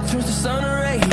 through the sun rays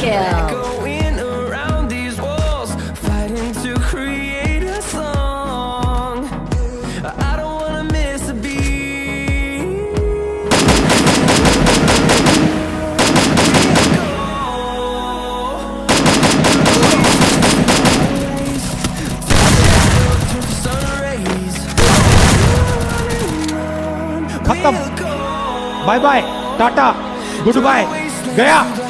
kill. Going around these walls, fighting to create a song. I don't want to miss a beat. Bye bye. Tata. Goodbye. Gaya.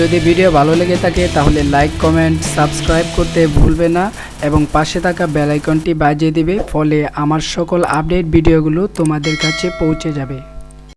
যদি video ভালো লেগে থাকে, তাহলে like comment subscribe করতে ভুলবে না এবং পাশে থাকা বেলাইকনটি বাজিয়ে দিবে, ফলে আমার সকল আপডেট ভিডিওগুলো তোমাদের কাছে পৌঁছে যাবে।